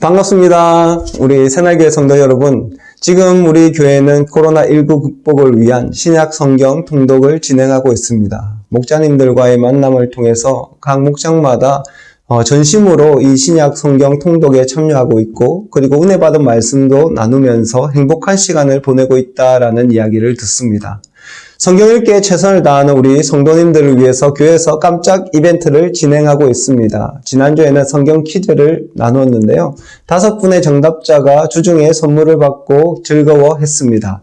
반갑습니다. 우리 새날교회 성도 여러분. 지금 우리 교회는 코로나19 극복을 위한 신약 성경 통독을 진행하고 있습니다. 목자님들과의 만남을 통해서 각 목장마다 어, 전심으로 이 신약 성경 통독에 참여하고 있고 그리고 은혜 받은 말씀도 나누면서 행복한 시간을 보내고 있다라는 이야기를 듣습니다. 성경 읽기에 최선을 다하는 우리 성도님들을 위해서 교회에서 깜짝 이벤트를 진행하고 있습니다. 지난주에는 성경 퀴즈를 나누었는데요. 다섯 분의 정답자가 주중에 선물을 받고 즐거워했습니다.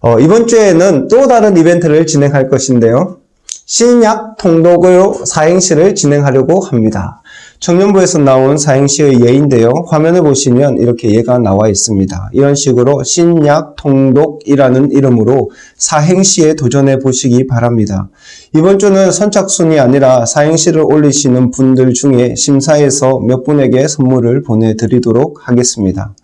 어, 이번 주에는 또 다른 이벤트를 진행할 것인데요. 신약 통독으로 사행시를 진행하려고 합니다. 청년부에서 나온 사행시의 예인데요. 화면을 보시면 이렇게 예가 나와 있습니다. 이런 식으로 신약 통독이라는 이름으로 사행시에 도전해 보시기 바랍니다. 이번 주는 선착순이 아니라 사행시를 올리시는 분들 중에 심사해서 몇 분에게 선물을 보내드리도록 하겠습니다.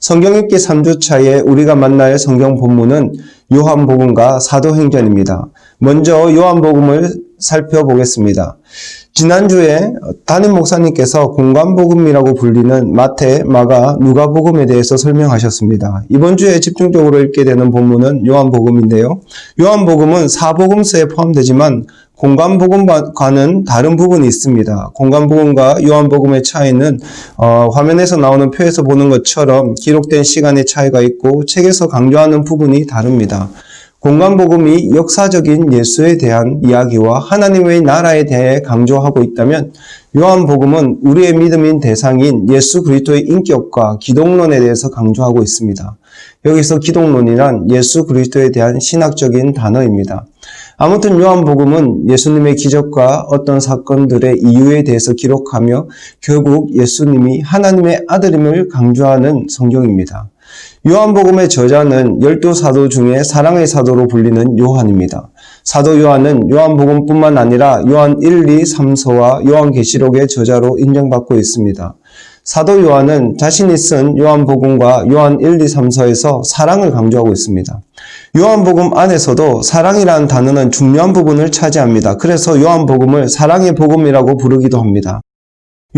성경 읽기 3주차에 우리가 만날 성경 본문은 요한복음과 사도행전입니다. 먼저 요한복음을 살펴보겠습니다. 지난주에 담임 목사님께서 공간복음이라고 불리는 마태, 마가, 누가복음에 대해서 설명하셨습니다. 이번 주에 집중적으로 읽게 되는 본문은 요한복음인데요. 요한복음은 사복음서에 포함되지만 공간복음과는 다른 부분이 있습니다. 공간복음과 요한복음의 차이는 어, 화면에서 나오는 표에서 보는 것처럼 기록된 시간의 차이가 있고 책에서 강조하는 부분이 다릅니다. 공간복음이 역사적인 예수에 대한 이야기와 하나님의 나라에 대해 강조하고 있다면 요한복음은 우리의 믿음인 대상인 예수 그리스도의 인격과 기독론에 대해서 강조하고 있습니다. 여기서 기독론이란 예수 그리스도에 대한 신학적인 단어입니다. 아무튼 요한복음은 예수님의 기적과 어떤 사건들의 이유에 대해서 기록하며 결국 예수님이 하나님의 아들임을 강조하는 성경입니다. 요한복음의 저자는 열두 사도 중에 사랑의 사도로 불리는 요한입니다. 사도 요한은 요한복음뿐만 아니라 요한 1, 2, 3서와 요한계시록의 저자로 인정받고 있습니다. 사도 요한은 자신이 쓴 요한복음과 요한 1, 2, 3서에서 사랑을 강조하고 있습니다. 요한복음 안에서도 사랑이라는 단어는 중요한 부분을 차지합니다. 그래서 요한복음을 사랑의 복음이라고 부르기도 합니다.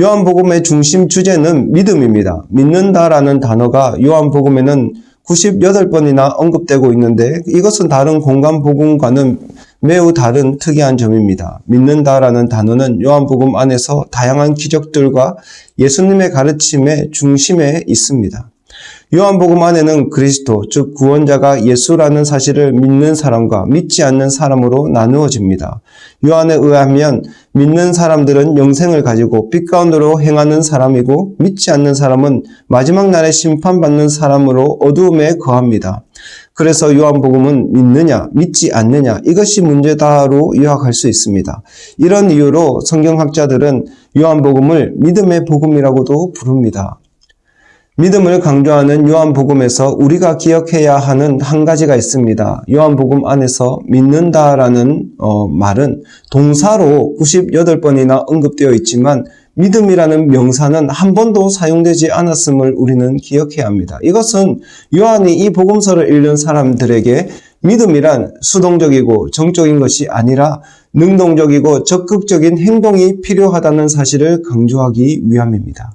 요한복음의 중심 주제는 믿음입니다. 믿는다라는 단어가 요한복음에는 98번이나 언급되고 있는데 이것은 다른 공간복음과는 매우 다른 특이한 점입니다. 믿는다라는 단어는 요한복음 안에서 다양한 기적들과 예수님의 가르침의 중심에 있습니다. 요한복음 안에는 그리스도, 즉 구원자가 예수라는 사실을 믿는 사람과 믿지 않는 사람으로 나누어집니다. 요한에 의하면 믿는 사람들은 영생을 가지고 빛 가운데로 행하는 사람이고 믿지 않는 사람은 마지막 날에 심판받는 사람으로 어두움에 거합니다. 그래서 요한복음은 믿느냐, 믿지 않느냐, 이것이 문제다로 요약할 수 있습니다. 이런 이유로 성경학자들은 요한복음을 믿음의 복음이라고도 부릅니다. 믿음을 강조하는 요한복음에서 우리가 기억해야 하는 한 가지가 있습니다. 요한복음 안에서 믿는다라는 어, 말은 동사로 98번이나 언급되어 있지만 믿음이라는 명사는 한 번도 사용되지 않았음을 우리는 기억해야 합니다. 이것은 요한이 이 복음서를 읽는 사람들에게 믿음이란 수동적이고 정적인 것이 아니라 능동적이고 적극적인 행동이 필요하다는 사실을 강조하기 위함입니다.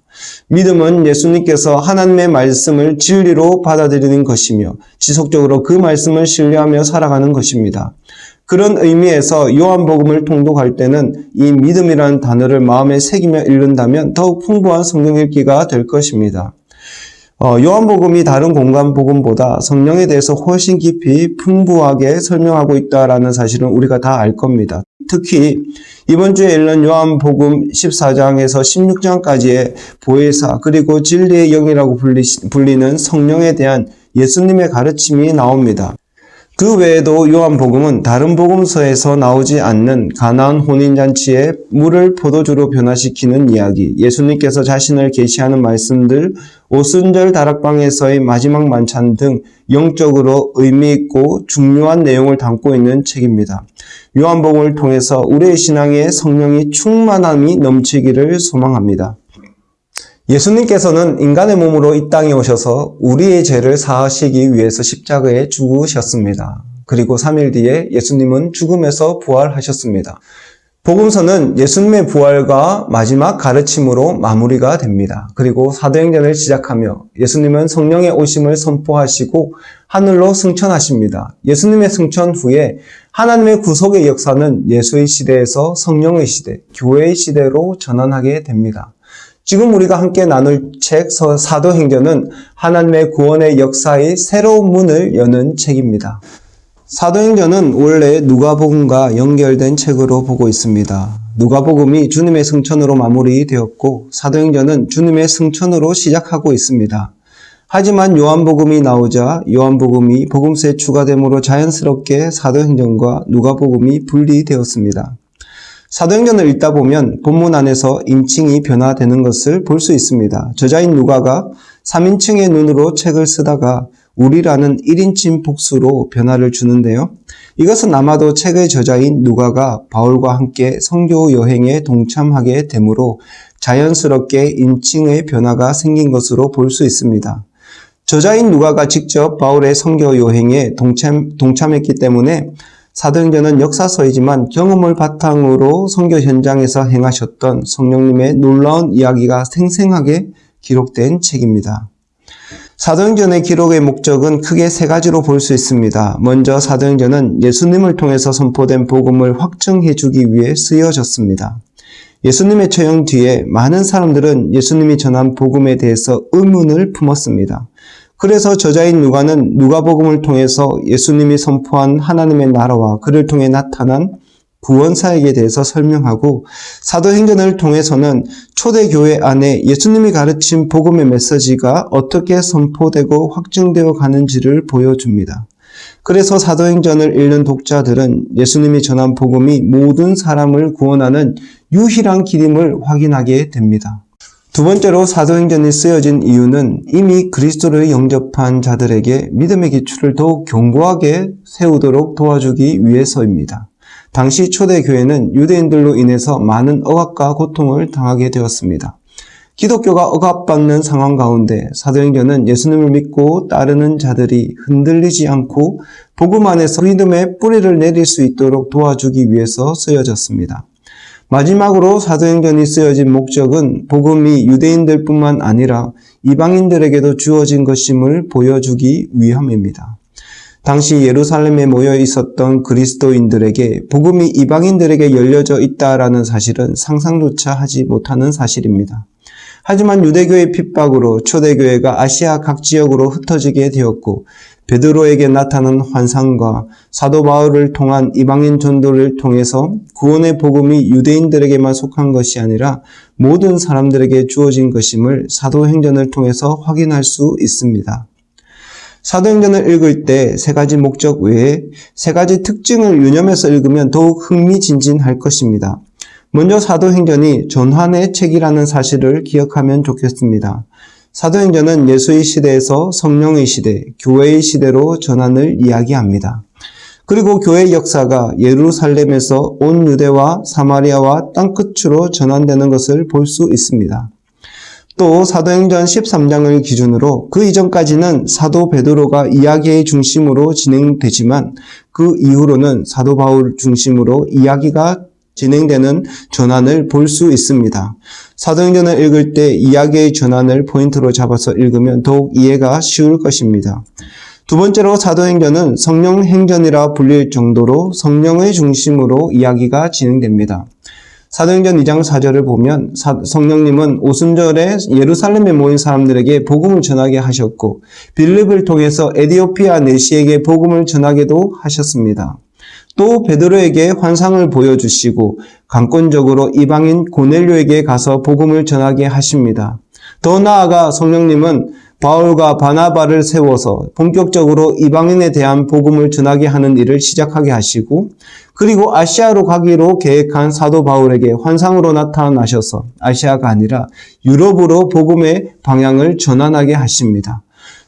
믿음은 예수님께서 하나님의 말씀을 진리로 받아들이는 것이며 지속적으로 그 말씀을 신뢰하며 살아가는 것입니다. 그런 의미에서 요한복음을 통독할 때는 이 믿음이라는 단어를 마음에 새기며 읽는다면 더욱 풍부한 성경 읽기가 될 것입니다. 어, 요한복음이 다른 공간복음보다 성령에 대해서 훨씬 깊이 풍부하게 설명하고 있다는 사실은 우리가 다 알 겁니다. 특히 이번 주에 읽는 요한복음 14장에서 16장까지의 보혜사 그리고 진리의 영이라고 불리는 성령에 대한 예수님의 가르침이 나옵니다. 그 외에도 요한복음은 다른 복음서에서 나오지 않는 가나안 혼인잔치에 물을 포도주로 변화시키는 이야기, 예수님께서 자신을 계시하는 말씀들, 오순절 다락방에서의 마지막 만찬 등 영적으로 의미 있고 중요한 내용을 담고 있는 책입니다. 요한복음을 통해서 우리의 신앙에 성령이 충만함이 넘치기를 소망합니다. 예수님께서는 인간의 몸으로 이 땅에 오셔서 우리의 죄를 사하시기 위해서 십자가에 죽으셨습니다. 그리고 3일 뒤에 예수님은 죽음에서 부활하셨습니다. 복음서는 예수님의 부활과 마지막 가르침으로 마무리가 됩니다. 그리고 사도행전을 시작하며 예수님은 성령의 오심을 선포하시고 하늘로 승천하십니다. 예수님의 승천 후에 하나님의 구속의 역사는 예수의 시대에서 성령의 시대, 교회의 시대로 전환하게 됩니다. 지금 우리가 함께 나눌 책 사도행전은 하나님의 구원의 역사의 새로운 문을 여는 책입니다. 사도행전은 원래 누가복음과 연결된 책으로 보고 있습니다. 누가복음이 주님의 승천으로 마무리되었고 사도행전은 주님의 승천으로 시작하고 있습니다. 하지만 요한복음이 나오자 요한복음이 복음서에 추가됨으로 자연스럽게 사도행전과 누가복음이 분리되었습니다. 사도행전을 읽다 보면 본문 안에서 인칭이 변화되는 것을 볼 수 있습니다. 저자인 누가가 3인칭의 눈으로 책을 쓰다가 우리라는 1인칭 복수로 변화를 주는데요. 이것은 아마도 책의 저자인 누가가 바울과 함께 성교 여행에 동참하게 되므로 자연스럽게 인칭의 변화가 생긴 것으로 볼 수 있습니다. 저자인 누가가 직접 바울의 성교 여행에 동참, 동참했기 때문에 사도행전은 역사서이지만 경험을 바탕으로 성교 현장에서 행하셨던 성령님의 놀라운 이야기가 생생하게 기록된 책입니다. 사도행전의 기록의 목적은 크게 세 가지로 볼 수 있습니다. 먼저 사도행전은 예수님을 통해서 선포된 복음을 확증해 주기 위해 쓰여졌습니다. 예수님의 처형 뒤에 많은 사람들은 예수님이 전한 복음에 대해서 의문을 품었습니다. 그래서 저자인 누가는 누가복음을 통해서 예수님이 선포한 하나님의 나라와 그를 통해 나타난 구원사에게 대해서 설명하고 사도행전을 통해서는 초대교회 안에 예수님이 가르친 복음의 메시지가 어떻게 선포되고 확증되어 가는지를 보여줍니다. 그래서 사도행전을 읽는 독자들은 예수님이 전한 복음이 모든 사람을 구원하는 유일한 길임을 확인하게 됩니다. 두 번째로 사도행전이 쓰여진 이유는 이미 그리스도를 영접한 자들에게 믿음의 기초를 더욱 견고하게 세우도록 도와주기 위해서입니다. 당시 초대교회는 유대인들로 인해서 많은 억압과 고통을 당하게 되었습니다. 기독교가 억압받는 상황 가운데 사도행전은 예수님을 믿고 따르는 자들이 흔들리지 않고 복음 안에서 믿음의 뿌리를 내릴 수 있도록 도와주기 위해서 쓰여졌습니다. 마지막으로 사도행전이 쓰여진 목적은 복음이 유대인들뿐만 아니라 이방인들에게도 주어진 것임을 보여주기 위함입니다. 당시 예루살렘에 모여 있었던 그리스도인들에게 복음이 이방인들에게 열려져 있다라는 사실은 상상조차 하지 못하는 사실입니다. 하지만 유대교의 핍박으로 초대교회가 아시아 각 지역으로 흩어지게 되었고 베드로에게 나타난 환상과 사도 바울을 통한 이방인 전도를 통해서 구원의 복음이 유대인들에게만 속한 것이 아니라 모든 사람들에게 주어진 것임을 사도행전을 통해서 확인할 수 있습니다. 사도행전을 읽을 때 세 가지 목적 외에 세 가지 특징을 유념해서 읽으면 더욱 흥미진진할 것입니다. 먼저 사도행전이 전환의 책이라는 사실을 기억하면 좋겠습니다. 사도행전은 예수의 시대에서 성령의 시대, 교회의 시대로 전환을 이야기합니다. 그리고 교회 역사가 예루살렘에서 온 유대와 사마리아와 땅끝으로 전환되는 것을 볼 수 있습니다. 또 사도행전 13장을 기준으로 그 이전까지는 사도 베드로가 이야기의 중심으로 진행되지만 그 이후로는 사도 바울 중심으로 이야기가 진행되는 전환을 볼 수 있습니다. 사도행전을 읽을 때 이야기의 전환을 포인트로 잡아서 읽으면 더욱 이해가 쉬울 것입니다. 두 번째로 사도행전은 성령 행전이라 불릴 정도로 성령의 중심으로 이야기가 진행됩니다. 사도행전 2장 4절을 보면 성령님은 오순절에 예루살렘에 모인 사람들에게 복음을 전하게 하셨고 빌립을 통해서 에디오피아 내시에게 복음을 전하게도 하셨습니다. 또 베드로에게 환상을 보여주시고 강권적으로 이방인 고넬료에게 가서 복음을 전하게 하십니다. 더 나아가 성령님은 바울과 바나바를 세워서 본격적으로 이방인에 대한 복음을 전하게 하는 일을 시작하게 하시고 그리고 아시아로 가기로 계획한 사도 바울에게 환상으로 나타나셔서 아시아가 아니라 유럽으로 복음의 방향을 전환하게 하십니다.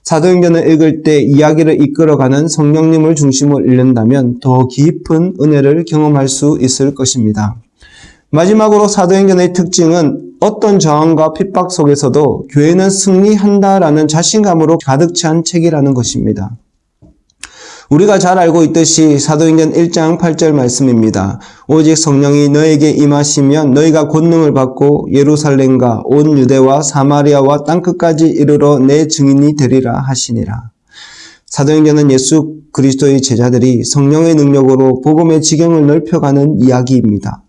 사도행전을 읽을 때 이야기를 이끌어가는 성령님을 중심으로 읽는다면 더 깊은 은혜를 경험할 수 있을 것입니다. 마지막으로 사도행전의 특징은 어떤 저항과 핍박 속에서도 교회는 승리한다라는 자신감으로 가득 찬 책이라는 것입니다. 우리가 잘 알고 있듯이 사도행전 1장 8절 말씀입니다. 오직 성령이 너에게 임하시면 너희가 권능을 받고 예루살렘과 온 유대와 사마리아와 땅끝까지 이르러 내 증인이 되리라 하시니라. 사도행전은 예수 그리스도의 제자들이 성령의 능력으로 복음의 지경을 넓혀가는 이야기입니다.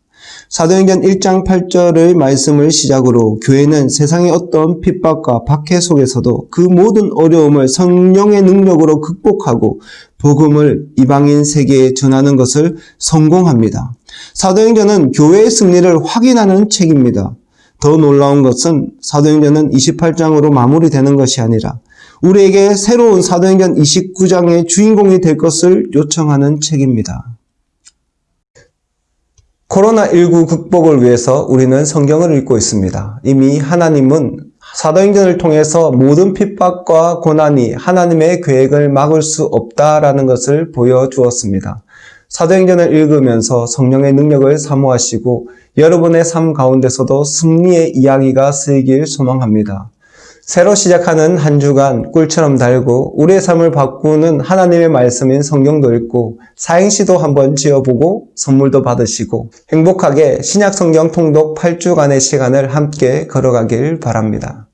사도행전 1장 8절의 말씀을 시작으로 교회는 세상의 어떤 핍박과 박해 속에서도 그 모든 어려움을 성령의 능력으로 극복하고 복음을 이방인 세계에 전하는 것을 성공합니다. 사도행전은 교회의 승리를 확인하는 책입니다. 더 놀라운 것은 사도행전은 28장으로 마무리되는 것이 아니라 우리에게 새로운 사도행전 29장의 주인공이 될 것을 요청하는 책입니다. 코로나19 극복을 위해서 우리는 성경을 읽고 있습니다. 이미 하나님은 사도행전을 통해서 모든 핍박과 고난이 하나님의 계획을 막을 수 없다라는 것을 보여주었습니다. 사도행전을 읽으면서 성령의 능력을 사모하시고 여러분의 삶 가운데서도 승리의 이야기가 쓰이길 소망합니다. 새로 시작하는 한 주간 꿀처럼 달고 우리의 삶을 바꾸는 하나님의 말씀인 성경도 읽고 사행시도 한번 지어보고 선물도 받으시고 행복하게 신약 성경 통독 8주간의 시간을 함께 걸어가길 바랍니다.